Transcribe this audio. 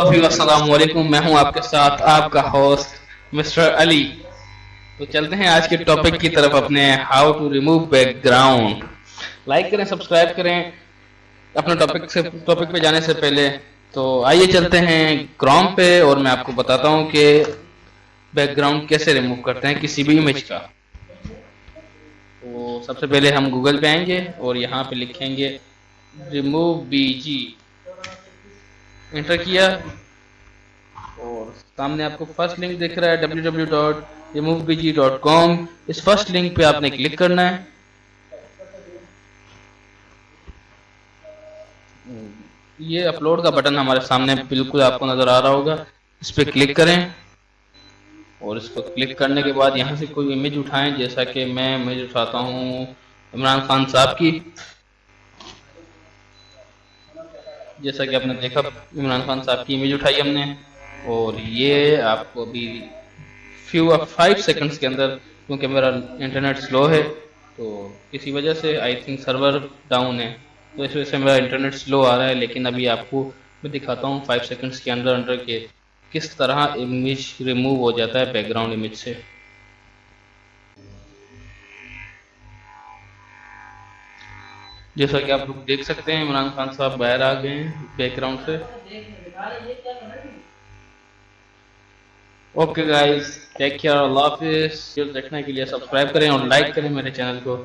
السلام علیکم، میں ہوں آپ کے ساتھ آپ کا ہوسٹ مسٹر علی۔ تو چلتے ہیں آج کے ٹاپک کی طرف اپنے how to remove background like کریں سبسکرائب کریں۔ اپنے ٹاپک سے ٹاپک پہ جانے سے پہلے تو آئیے چلتے ہیں کروم پہ اور میں آپ کو بتاتا ہوں کہ بیک گراؤنڈ کیسے ریموو کرتے ہیں کسی بھی امیج کا۔ تو سب سے پہلے ہم گوگل پہ آئیں گے اور یہاں پہ لکھیں گے ریموو بی جی انٹر کیا اور سامنے آپ کو فرسٹ لنک دکھ رہا ہے کام اس فرسٹ لنک پہ آپ نے کلک کرنا ہے. یہ اپلوڈ کا بٹن ہمارے سامنے بالکل آپ کو نظر آ رہا ہوگا. اس پہ کلک کریں. اور اس کو کلک کرنے کے بعد یہاں سے کوئی امیج اٹھائیں جیسا کہ میں امیج اٹھاتا ہوں عمران خان صاحب کی. جیسا کہ آپ نے دیکھا، عمران خان صاحب کی امیج اٹھائی ہم نے۔ اور یہ آپ کو ابھی فیو فائیو سیکنڈز کے اندر، کیونکہ میرا انٹرنیٹ سلو ہے، تو کسی وجہ سے آئی تھنک سرور ڈاؤن ہے۔ تو اس وجہ سے میرا انٹرنیٹ سلو آ رہا ہے، لیکن ابھی آپ کو میں دکھاتا ہوں فائیو سیکنڈز کے اندر انڈر کے کس طرح امیج ریموو ہو جاتا ہے بیک گراؤنڈ امیج سے۔ جیسا کہ آپ لوگ دیکھ سکتے ہیں، عمران خان صاحب باہر آ گئے ہیں بیک گراؤنڈ سے۔ اوکے گائز ٹیک کیئر اللہ حافظ۔ دیکھنے کے لیے سبسکرائب کریں اور لائک کریں میرے چینل کو۔